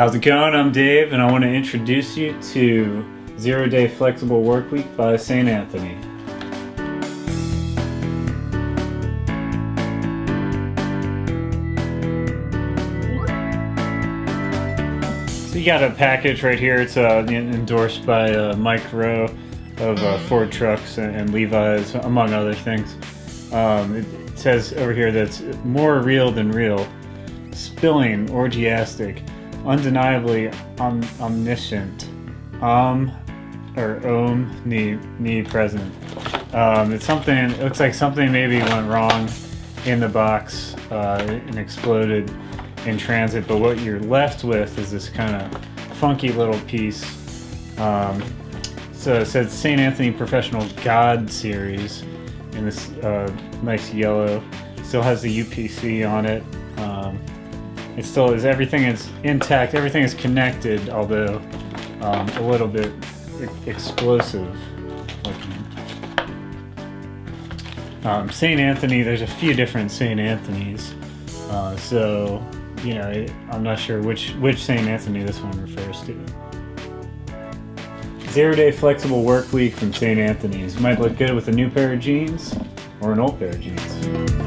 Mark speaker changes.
Speaker 1: How's it going? I'm Dave and I want to introduce you to Zero Day Flexible Work Week by St. Anthony. So you got a package right here. It's uh, endorsed by uh, Mike Rowe of uh, Ford Trucks and, and, Levi's, among other things. Um, it, it says over here that it's more real than real, spilling, orgiastic, undeniably om omniscient, um, or omnipresent. Um, it's something, it looks like something maybe went wrong in the box uh, and exploded in transit, but what you're left with is this kind of funky little piece. Um, so it says St. Anthony Professional God Series in this uh, nice yellow. Still has the UPC on it. It still is, everything is intact, everything is connected, although um, a little bit explosive. Um, St. Anthony, there's a few different St. Anthony's. Uh, so you know, I'm not sure which, which St. Anthony this one refers to. Zero day flexible work week from St. Anthony's. Might look good with a new pair of jeans or an old pair of jeans.